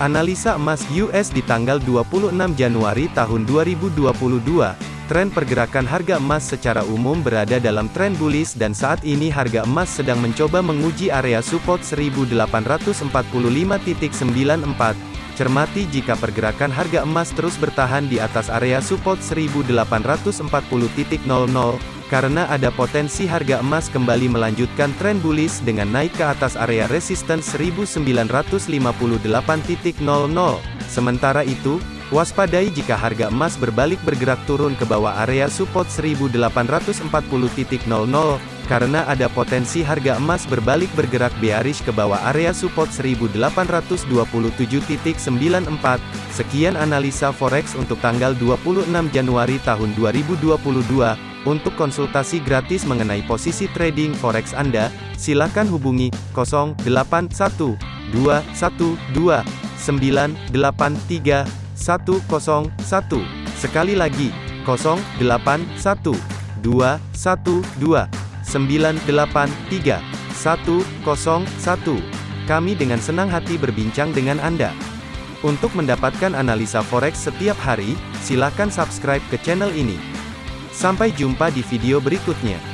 Analisa emas US di tanggal 26 Januari tahun 2022, tren pergerakan harga emas secara umum berada dalam tren bullish dan saat ini harga emas sedang mencoba menguji area support 1845.94. Cermati jika pergerakan harga emas terus bertahan di atas area support 1840.00, karena ada potensi harga emas kembali melanjutkan tren bullish dengan naik ke atas area resistance 1958.00. Sementara itu, waspadai jika harga emas berbalik bergerak turun ke bawah area support 1840.00, karena ada potensi harga emas berbalik bergerak bearish ke bawah area support 1827.94. Sekian analisa forex untuk tanggal 26 Januari tahun 2022. Untuk konsultasi gratis mengenai posisi trading forex Anda, silakan hubungi 081212983101. Sekali lagi, 081212983101. Kami dengan senang hati berbincang dengan Anda. Untuk mendapatkan analisa forex setiap hari, silakan subscribe ke channel ini. Sampai jumpa di video berikutnya.